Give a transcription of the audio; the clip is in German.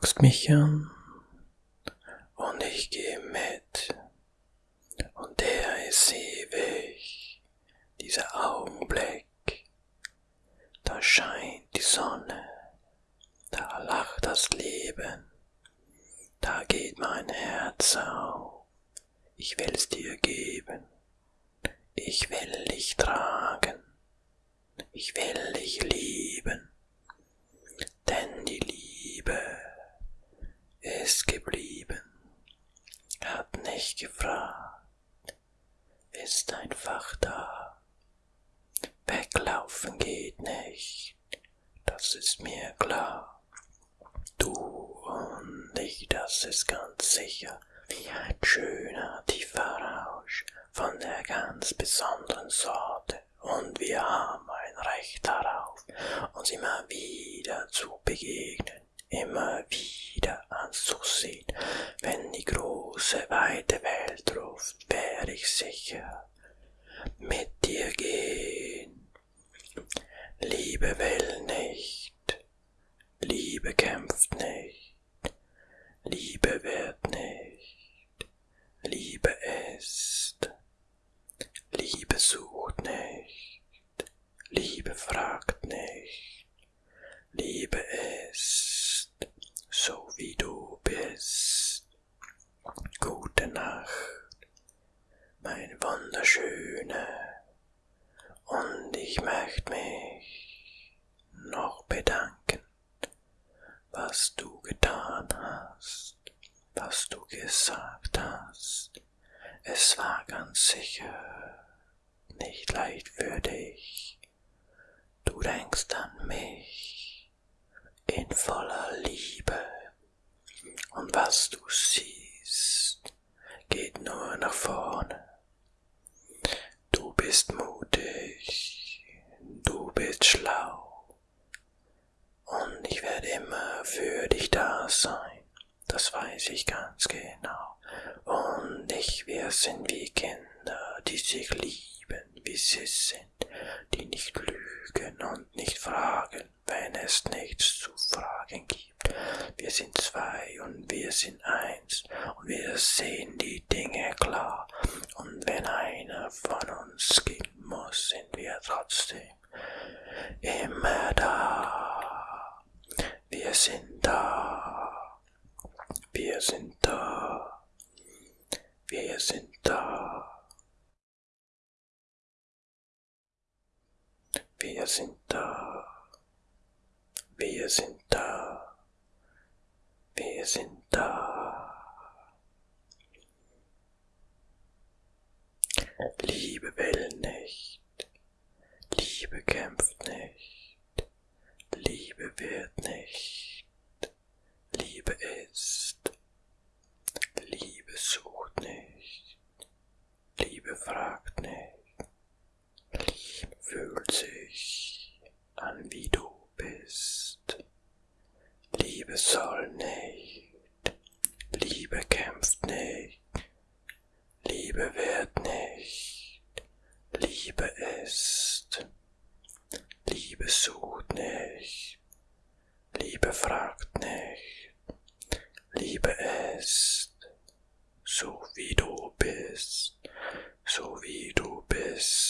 guckst mich an und ich geh mit. Und der ist ewig, dieser Augenblick. Da scheint die Sonne, da lacht das Leben, da geht mein Herz auf. Ich will's dir geben, ich will dich tragen, ich will dich lieben, denn die Liebe ist geblieben, nicht gefragt, ist einfach da. Weglaufen geht nicht, das ist mir klar. Du und ich, das ist ganz sicher, wie ein schöner tiefer Rausch von der ganz besonderen Sorte. Und wir haben ein Recht darauf, uns immer wieder zu begegnen, immer wieder anzusehen. Wenn die große, weite Welt ruft, werde ich sicher mit dir gehen. Liebe will nicht, Liebe kämpft nicht, Liebe wird nicht, Liebe ist, Liebe sucht nicht, Liebe fragt nicht, Liebe ist, so wie du mein Wunderschöne, und ich möchte mich noch bedanken, was du getan hast, was du gesagt hast. Es war ganz sicher nicht leicht für dich. Du denkst an mich in voller Liebe und was du siehst, geht nur nach vorne. Du bist mutig, du bist schlau und ich werde immer für dich da sein, das weiß ich ganz genau. Und ich, wir sind wie Kinder, die sich lieben, wie sie sind, die nicht lügen und nicht fragen, wenn es nichts zu fragen gibt. Wir sind zwei und wir sind eins und wir sehen die Dinge klar. Und wenn von uns gehen muss, sind wir trotzdem immer da. Wir sind da. Wir sind da. Wir sind da. Wir sind da. Wir sind da. Wir sind da. Liebe will nicht. Liebe kämpft nicht. Liebe wird nicht. Liebe ist. Liebe sucht nicht. Liebe fragt nicht. Liebe fühlt sich an, wie du bist. Liebe soll nicht. Liebe kämpft nicht. Liebe wird nicht, Liebe ist, Liebe sucht nicht, Liebe fragt nicht, Liebe ist, so wie du bist, so wie du bist.